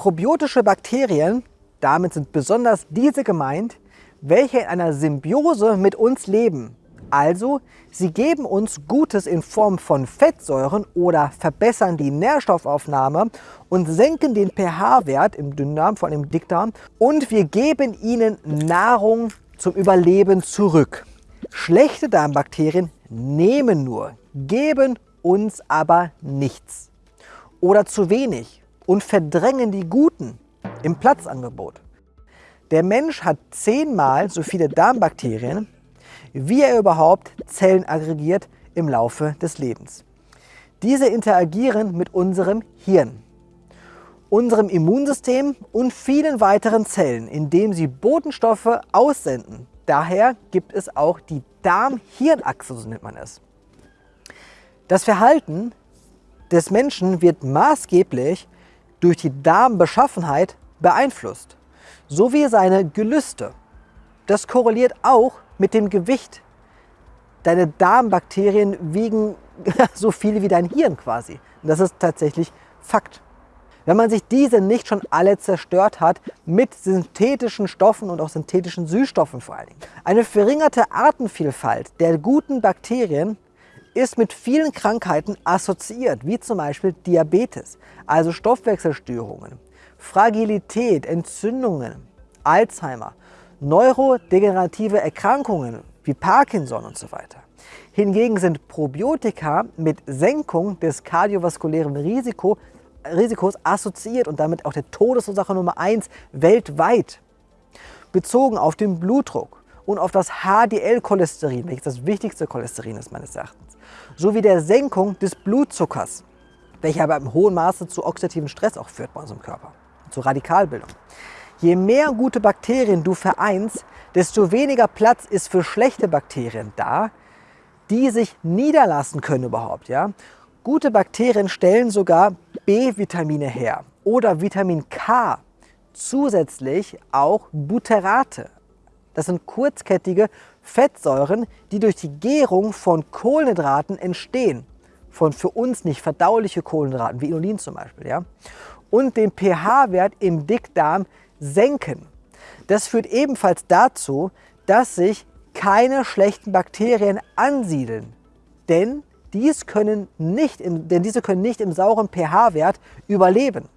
Probiotische Bakterien, damit sind besonders diese gemeint, welche in einer Symbiose mit uns leben. Also, sie geben uns Gutes in Form von Fettsäuren oder verbessern die Nährstoffaufnahme und senken den pH-Wert im Dünndarm, vor allem im Dickdarm. Und wir geben ihnen Nahrung zum Überleben zurück. Schlechte Darmbakterien nehmen nur, geben uns aber nichts. Oder zu wenig und verdrängen die guten im Platzangebot. Der Mensch hat zehnmal so viele Darmbakterien, wie er überhaupt Zellen aggregiert im Laufe des Lebens. Diese interagieren mit unserem Hirn, unserem Immunsystem und vielen weiteren Zellen, indem sie Botenstoffe aussenden. Daher gibt es auch die Darm-Hirn-Achse, so nennt man es. Das Verhalten des Menschen wird maßgeblich durch die Darmbeschaffenheit beeinflusst, sowie seine Gelüste. Das korreliert auch mit dem Gewicht. Deine Darmbakterien wiegen so viel wie dein Hirn quasi. Und das ist tatsächlich Fakt. Wenn man sich diese nicht schon alle zerstört hat mit synthetischen Stoffen und auch synthetischen Süßstoffen vor allen Dingen. Eine verringerte Artenvielfalt der guten Bakterien ist mit vielen Krankheiten assoziiert, wie zum Beispiel Diabetes, also Stoffwechselstörungen, Fragilität, Entzündungen, Alzheimer, neurodegenerative Erkrankungen wie Parkinson und so weiter. Hingegen sind Probiotika mit Senkung des kardiovaskulären Risiko, Risikos assoziiert und damit auch der Todesursache Nummer 1 weltweit. Bezogen auf den Blutdruck und auf das HDL-Cholesterin, welches das wichtigste Cholesterin ist meines Erachtens, sowie der Senkung des Blutzuckers, welcher aber im hohen Maße zu oxidativen Stress auch führt bei unserem Körper, zu Radikalbildung. Je mehr gute Bakterien du vereinst, desto weniger Platz ist für schlechte Bakterien da, die sich niederlassen können überhaupt. Ja? Gute Bakterien stellen sogar B-Vitamine her oder Vitamin K, zusätzlich auch Butterate. Das sind kurzkettige Fettsäuren, die durch die Gärung von Kohlenhydraten entstehen. Von für uns nicht verdauliche Kohlenhydraten, wie Inulin zum Beispiel. Ja? Und den pH-Wert im Dickdarm senken. Das führt ebenfalls dazu, dass sich keine schlechten Bakterien ansiedeln. Denn, dies können nicht im, denn diese können nicht im sauren pH-Wert überleben.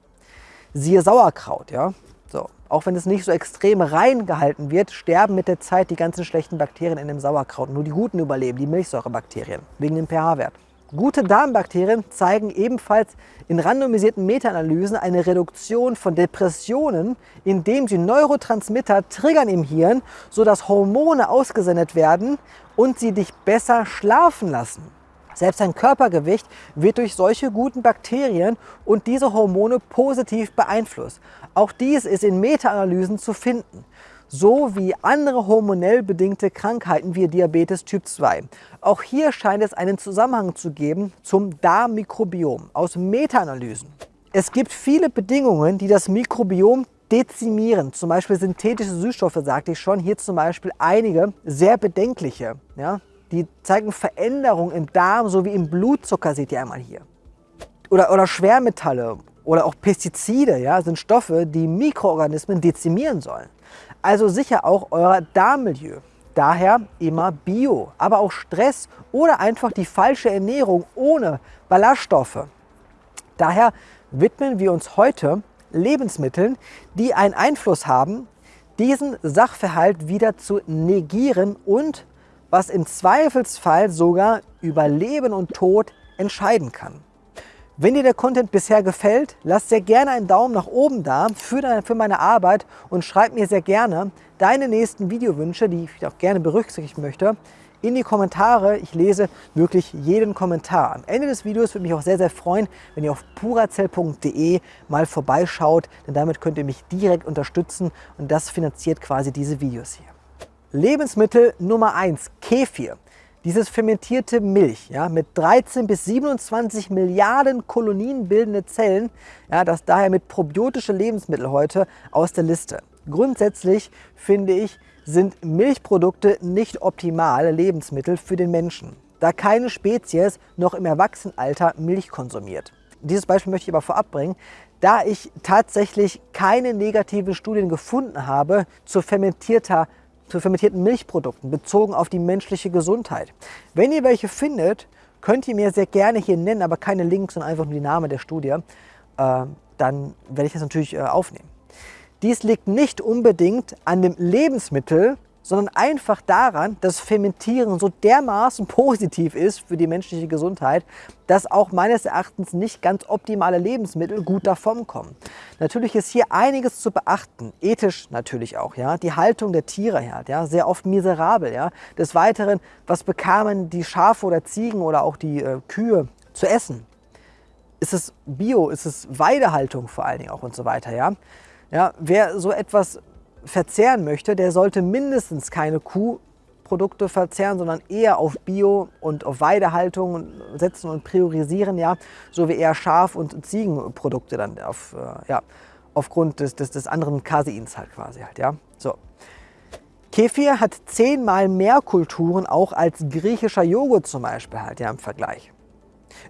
Siehe Sauerkraut. Ja? So. Auch wenn es nicht so extrem rein gehalten wird, sterben mit der Zeit die ganzen schlechten Bakterien in dem Sauerkraut. Nur die guten überleben, die Milchsäurebakterien, wegen dem pH-Wert. Gute Darmbakterien zeigen ebenfalls in randomisierten Meta-Analysen eine Reduktion von Depressionen, indem sie Neurotransmitter triggern im Hirn, sodass Hormone ausgesendet werden und sie dich besser schlafen lassen. Selbst dein Körpergewicht wird durch solche guten Bakterien und diese Hormone positiv beeinflusst. Auch dies ist in Meta-Analysen zu finden sowie andere hormonell bedingte Krankheiten wie Diabetes Typ 2. Auch hier scheint es einen Zusammenhang zu geben zum Darmmikrobiom aus Meta-Analysen. Es gibt viele Bedingungen, die das Mikrobiom dezimieren, zum Beispiel synthetische Süßstoffe, sagte ich schon, hier zum Beispiel einige sehr bedenkliche. Ja? Die zeigen Veränderungen im Darm sowie im Blutzucker, seht ihr einmal hier. Oder, oder Schwermetalle oder auch Pestizide ja, sind Stoffe, die Mikroorganismen dezimieren sollen. Also sicher auch euer Darmmilieu. Daher immer Bio, aber auch Stress oder einfach die falsche Ernährung ohne Ballaststoffe. Daher widmen wir uns heute Lebensmitteln, die einen Einfluss haben, diesen Sachverhalt wieder zu negieren und was im Zweifelsfall sogar über Leben und Tod entscheiden kann. Wenn dir der Content bisher gefällt, lass sehr gerne einen Daumen nach oben da für, deine, für meine Arbeit und schreib mir sehr gerne deine nächsten Videowünsche, die ich auch gerne berücksichtigen möchte, in die Kommentare. Ich lese wirklich jeden Kommentar. Am Ende des Videos würde mich auch sehr, sehr freuen, wenn ihr auf purazell.de mal vorbeischaut, denn damit könnt ihr mich direkt unterstützen und das finanziert quasi diese Videos hier. Lebensmittel Nummer 1, Kefir. Dieses fermentierte Milch ja, mit 13 bis 27 Milliarden Kolonien bildende Zellen, ja, das daher mit probiotische Lebensmittel heute aus der Liste. Grundsätzlich finde ich, sind Milchprodukte nicht optimale Lebensmittel für den Menschen, da keine Spezies noch im Erwachsenenalter Milch konsumiert. Dieses Beispiel möchte ich aber vorab bringen, da ich tatsächlich keine negativen Studien gefunden habe zu, fermentierter, zu fermentierten Milchprodukten bezogen auf die menschliche Gesundheit. Wenn ihr welche findet, könnt ihr mir sehr gerne hier nennen, aber keine Links, sondern einfach nur die Name der Studie. Äh, dann werde ich das natürlich äh, aufnehmen. Dies liegt nicht unbedingt an dem Lebensmittel, sondern einfach daran, dass Fermentieren so dermaßen positiv ist für die menschliche Gesundheit, dass auch meines Erachtens nicht ganz optimale Lebensmittel gut davon kommen. Natürlich ist hier einiges zu beachten, ethisch natürlich auch, ja, die Haltung der Tiere her, ja, sehr oft miserabel, ja. Des Weiteren, was bekamen die Schafe oder Ziegen oder auch die äh, Kühe zu essen? Ist es Bio, ist es Weidehaltung vor allen Dingen auch und so weiter, ja. Ja, wer so etwas verzehren möchte, der sollte mindestens keine Kuhprodukte verzehren, sondern eher auf Bio und auf Weidehaltung setzen und priorisieren, ja, so wie eher Schaf- und Ziegenprodukte dann auf, äh, ja, aufgrund des, des, des anderen Caseins halt quasi halt, ja. So. Kefir hat zehnmal mehr Kulturen auch als griechischer Joghurt zum Beispiel halt, ja, im Vergleich.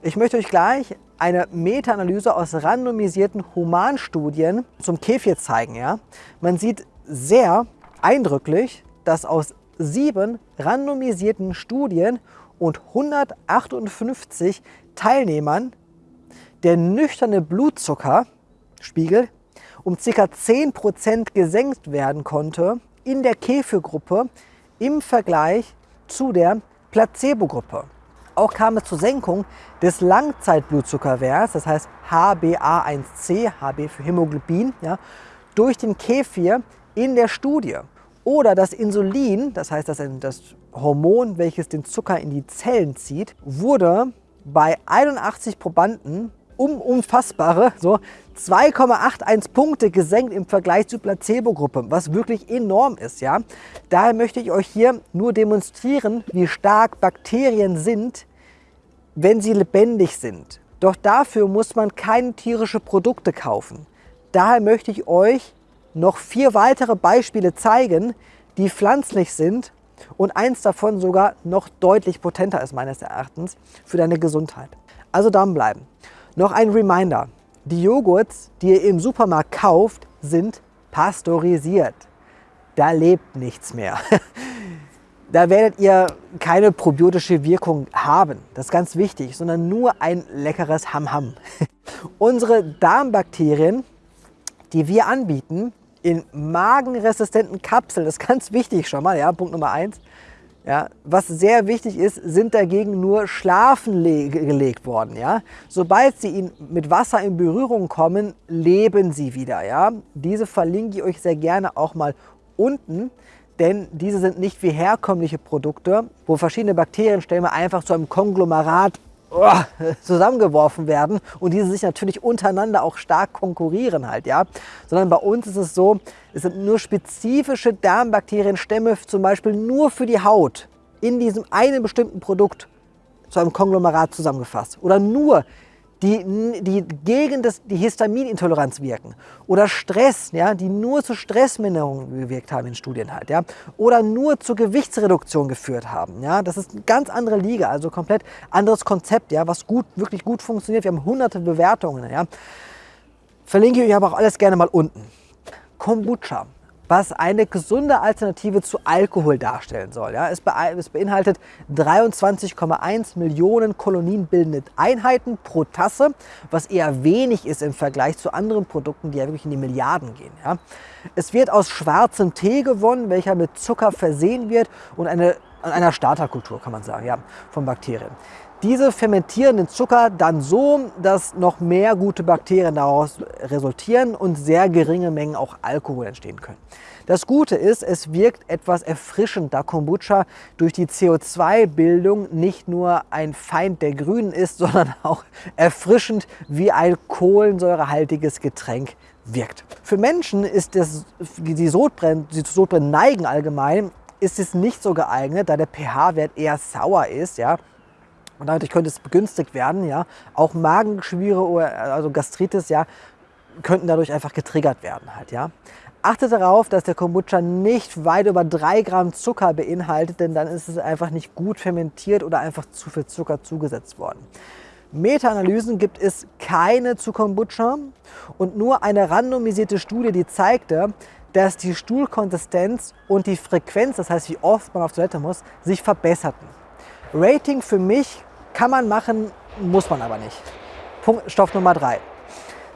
Ich möchte euch gleich eine Meta-Analyse aus randomisierten Humanstudien zum Kefir zeigen. Ja? Man sieht sehr eindrücklich, dass aus sieben randomisierten Studien und 158 Teilnehmern der nüchterne Blutzuckerspiegel um ca. 10% gesenkt werden konnte in der Käfigruppe im Vergleich zu der Placebo-Gruppe. Auch kam es zur Senkung des Langzeitblutzuckerwerts, das heißt HbA1c, HB für Hämoglobin, ja, durch den Kefir in der Studie. Oder das Insulin, das heißt das, das Hormon, welches den Zucker in die Zellen zieht, wurde bei 81 Probanden um unfassbare so 2,81 Punkte gesenkt im Vergleich zur Placebo-Gruppe, was wirklich enorm ist. Ja? Daher möchte ich euch hier nur demonstrieren, wie stark Bakterien sind, wenn sie lebendig sind. Doch dafür muss man keine tierischen Produkte kaufen. Daher möchte ich euch noch vier weitere Beispiele zeigen, die pflanzlich sind und eins davon sogar noch deutlich potenter ist meines Erachtens für deine Gesundheit. Also bleiben. Noch ein Reminder. Die Joghurts, die ihr im Supermarkt kauft, sind pasteurisiert. Da lebt nichts mehr. Da werdet ihr keine probiotische Wirkung haben, das ist ganz wichtig, sondern nur ein leckeres Ham-Ham. Unsere Darmbakterien, die wir anbieten, in magenresistenten Kapseln, das ist ganz wichtig schon mal, ja, Punkt Nummer eins. Ja, was sehr wichtig ist, sind dagegen nur schlafen gelegt worden. Ja? Sobald sie mit Wasser in Berührung kommen, leben sie wieder. Ja? Diese verlinke ich euch sehr gerne auch mal unten, denn diese sind nicht wie herkömmliche Produkte, wo verschiedene Bakterienstämme einfach zu einem Konglomerat zusammengeworfen werden und diese sich natürlich untereinander auch stark konkurrieren halt, ja. Sondern bei uns ist es so, es sind nur spezifische Darmbakterienstämme, zum Beispiel nur für die Haut, in diesem einen bestimmten Produkt zu einem Konglomerat zusammengefasst. Oder nur die, die gegen das, die Histaminintoleranz wirken. Oder Stress, ja, die nur zu Stressminderung gewirkt haben in Studien halt. Ja. Oder nur zur Gewichtsreduktion geführt haben. Ja. Das ist eine ganz andere Liga, also komplett anderes Konzept, ja, was gut, wirklich gut funktioniert. Wir haben hunderte Bewertungen. Ja. Verlinke ich euch aber auch alles gerne mal unten. Kombucha was eine gesunde Alternative zu Alkohol darstellen soll. Ja, es, beinhaltet 23,1 Millionen kolonienbildende Einheiten pro Tasse, was eher wenig ist im Vergleich zu anderen Produkten, die ja wirklich in die Milliarden gehen. Ja. Es wird aus schwarzem Tee gewonnen, welcher mit Zucker versehen wird und eine, einer Starterkultur, kann man sagen, ja, von Bakterien. Diese fermentieren den Zucker dann so, dass noch mehr gute Bakterien daraus resultieren und sehr geringe Mengen auch Alkohol entstehen können. Das Gute ist, es wirkt etwas erfrischend, da Kombucha durch die CO2-Bildung nicht nur ein Feind der Grünen ist, sondern auch erfrischend wie ein kohlensäurehaltiges Getränk wirkt. Für Menschen ist das, die Sodbrennen, die zu Sodbrennen neigen allgemein, ist es nicht so geeignet, da der pH-Wert eher sauer ist. Ja? Und dadurch könnte es begünstigt werden. Ja? Auch Magenschwüre oder also Gastritis ja, könnten dadurch einfach getriggert werden. Halt, ja? Achtet darauf, dass der Kombucha nicht weit über 3 Gramm Zucker beinhaltet, denn dann ist es einfach nicht gut fermentiert oder einfach zu viel Zucker zugesetzt worden. Meta-Analysen gibt es keine zu Kombucha und nur eine randomisierte Studie, die zeigte, dass die Stuhlkonsistenz und die Frequenz, das heißt wie oft man auf Toilette muss, sich verbesserten. Rating für mich kann man machen, muss man aber nicht. Punkt, Stoff Nummer 3.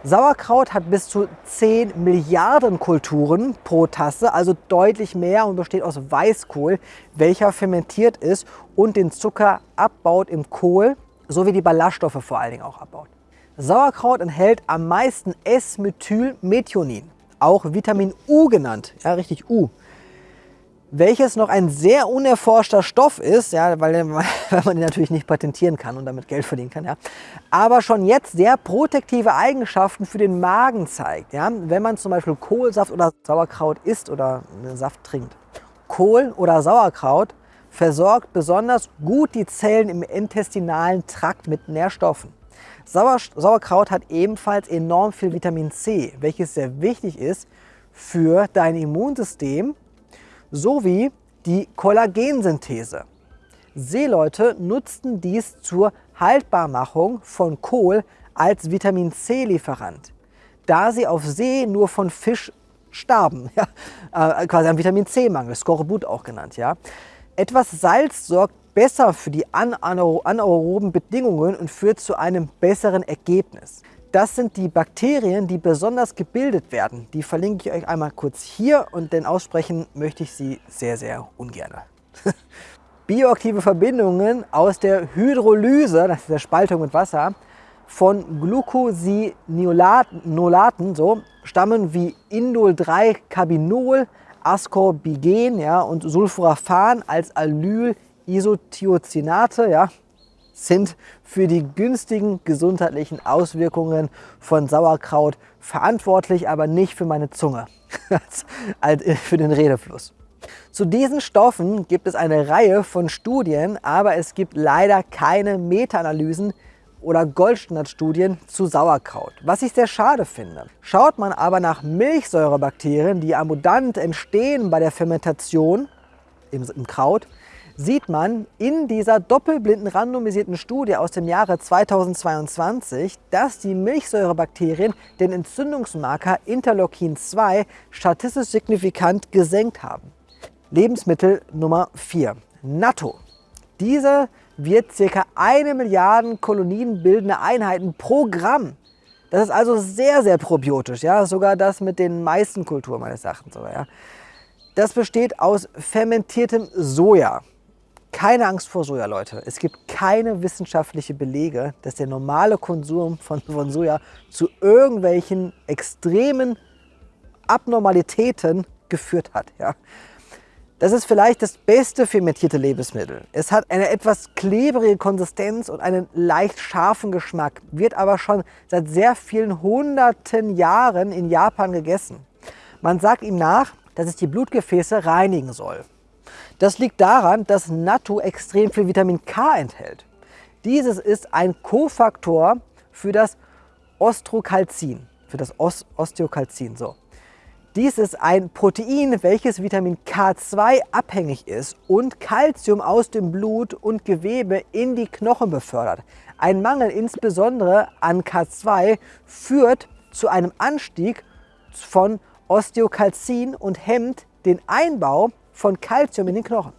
Sauerkraut hat bis zu 10 Milliarden Kulturen pro Tasse, also deutlich mehr und besteht aus Weißkohl, welcher fermentiert ist und den Zucker abbaut im Kohl sowie die Ballaststoffe vor allen Dingen auch abbaut. Sauerkraut enthält am meisten S-Methylmethionin auch Vitamin U genannt, ja richtig U, welches noch ein sehr unerforschter Stoff ist, ja, weil, weil man ihn natürlich nicht patentieren kann und damit Geld verdienen kann, ja, aber schon jetzt sehr protektive Eigenschaften für den Magen zeigt, ja, wenn man zum Beispiel Kohlsaft oder Sauerkraut isst oder einen Saft trinkt. Kohl oder Sauerkraut versorgt besonders gut die Zellen im intestinalen Trakt mit Nährstoffen. Sauer, Sauerkraut hat ebenfalls enorm viel Vitamin C, welches sehr wichtig ist für dein Immunsystem sowie die Kollagensynthese. Seeleute nutzten dies zur Haltbarmachung von Kohl als Vitamin C-Lieferant, da sie auf See nur von Fisch starben, ja, äh, quasi ein Vitamin C-Mangel, Skorbut auch genannt. Ja. Etwas Salz sorgt besser für die anaeroben Bedingungen und führt zu einem besseren Ergebnis. Das sind die Bakterien, die besonders gebildet werden. Die verlinke ich euch einmal kurz hier und denn aussprechen möchte ich sie sehr, sehr ungern. Bioaktive Verbindungen aus der Hydrolyse, das ist der Spaltung mit Wasser, von Glucosinolaten so, stammen wie Indol-3-Carbinol, Ascorbigen ja, und Sulforaphan als Alyl Isothiocyanate ja, sind für die günstigen gesundheitlichen Auswirkungen von Sauerkraut verantwortlich, aber nicht für meine Zunge, für den Redefluss. Zu diesen Stoffen gibt es eine Reihe von Studien, aber es gibt leider keine Meta-Analysen oder Goldstandardstudien zu Sauerkraut, was ich sehr schade finde. Schaut man aber nach Milchsäurebakterien, die abundant entstehen bei der Fermentation im, im Kraut, sieht man in dieser doppelblinden randomisierten Studie aus dem Jahre 2022, dass die Milchsäurebakterien den Entzündungsmarker Interleukin 2 statistisch signifikant gesenkt haben. Lebensmittel Nummer 4, Natto. Diese wird ca. eine Milliarden Kolonien bildende Einheiten pro Gramm. Das ist also sehr, sehr probiotisch, ja, sogar das mit den meisten Kulturen meines Erachtens ja. Das besteht aus fermentiertem Soja. Keine Angst vor Soja, Leute. Es gibt keine wissenschaftlichen Belege, dass der normale Konsum von, von Soja zu irgendwelchen extremen Abnormalitäten geführt hat. Ja. Das ist vielleicht das beste fermentierte Lebensmittel. Es hat eine etwas klebrige Konsistenz und einen leicht scharfen Geschmack, wird aber schon seit sehr vielen hunderten Jahren in Japan gegessen. Man sagt ihm nach, dass es die Blutgefäße reinigen soll. Das liegt daran, dass Natto extrem viel Vitamin K enthält. Dieses ist ein Kofaktor für das Ostrocalcin, für das Os Osteokalzin. So. Dies ist ein Protein, welches Vitamin K2 abhängig ist und Kalzium aus dem Blut und Gewebe in die Knochen befördert. Ein Mangel insbesondere an K2 führt zu einem Anstieg von Osteokalzin und hemmt den Einbau von Kalzium in den Knochen.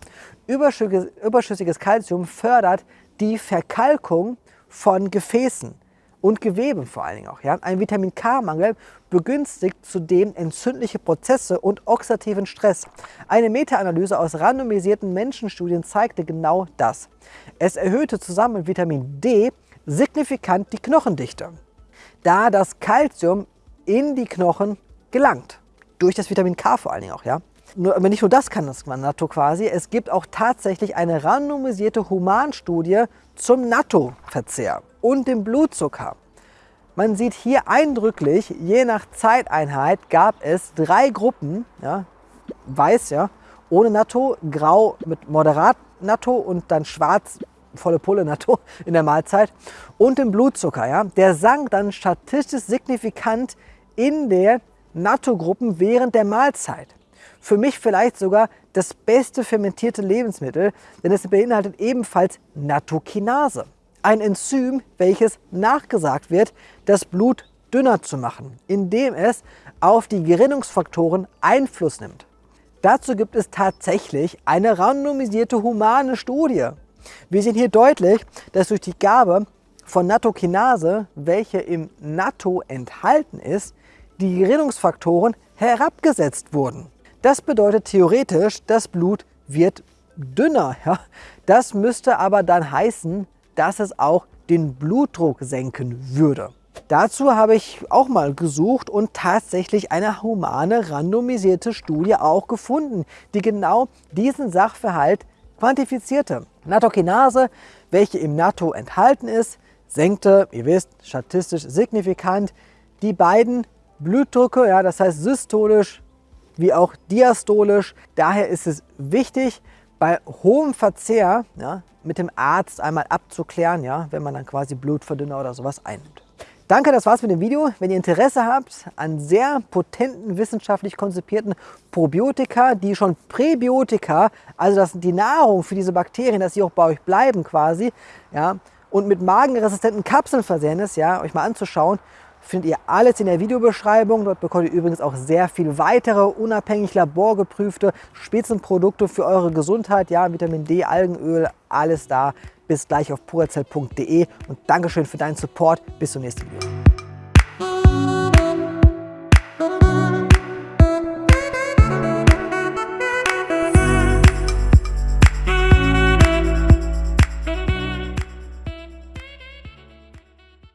Überschüssiges Kalzium fördert die Verkalkung von Gefäßen und Geweben vor allen Dingen auch. Ja? Ein Vitamin K-Mangel begünstigt zudem entzündliche Prozesse und oxidativen Stress. Eine Meta-Analyse aus randomisierten Menschenstudien zeigte genau das. Es erhöhte zusammen mit Vitamin D signifikant die Knochendichte, da das Kalzium in die Knochen gelangt. Durch das Vitamin K vor allen Dingen auch. Ja? Nur, aber nicht nur das kann das Natto quasi, es gibt auch tatsächlich eine randomisierte Humanstudie zum Natto-Verzehr und dem Blutzucker. Man sieht hier eindrücklich, je nach Zeiteinheit gab es drei Gruppen, ja, weiß ja, ohne Natto, grau mit moderat Natto und dann schwarz volle Pulle Natto in der Mahlzeit und dem Blutzucker. Ja, der sank dann statistisch signifikant in der Natto-Gruppen während der Mahlzeit für mich vielleicht sogar das beste fermentierte Lebensmittel, denn es beinhaltet ebenfalls Nattokinase. ein Enzym, welches nachgesagt wird, das Blut dünner zu machen, indem es auf die Gerinnungsfaktoren Einfluss nimmt. Dazu gibt es tatsächlich eine randomisierte humane Studie. Wir sehen hier deutlich, dass durch die Gabe von Nattokinase, welche im Natto enthalten ist, die Gerinnungsfaktoren herabgesetzt wurden. Das bedeutet theoretisch, das Blut wird dünner. Ja? Das müsste aber dann heißen, dass es auch den Blutdruck senken würde. Dazu habe ich auch mal gesucht und tatsächlich eine humane randomisierte Studie auch gefunden, die genau diesen Sachverhalt quantifizierte. Nattokinase, welche im Natto enthalten ist, senkte, ihr wisst, statistisch signifikant die beiden Blutdrücke, ja, das heißt systolisch wie auch diastolisch. Daher ist es wichtig, bei hohem Verzehr ja, mit dem Arzt einmal abzuklären, ja, wenn man dann quasi Blutverdünner oder sowas einnimmt. Danke, das war's mit dem Video. Wenn ihr Interesse habt an sehr potenten, wissenschaftlich konzipierten Probiotika, die schon Präbiotika, also das die Nahrung für diese Bakterien, dass sie auch bei euch bleiben quasi, ja, und mit magenresistenten Kapseln versehen ist, ja, euch mal anzuschauen, findet ihr alles in der Videobeschreibung. Dort bekommt ihr übrigens auch sehr viel weitere, unabhängig laborgeprüfte Spitzenprodukte für eure Gesundheit. Ja, Vitamin D, Algenöl, alles da. Bis gleich auf purazell.de und Dankeschön für deinen Support. Bis zum nächsten Video.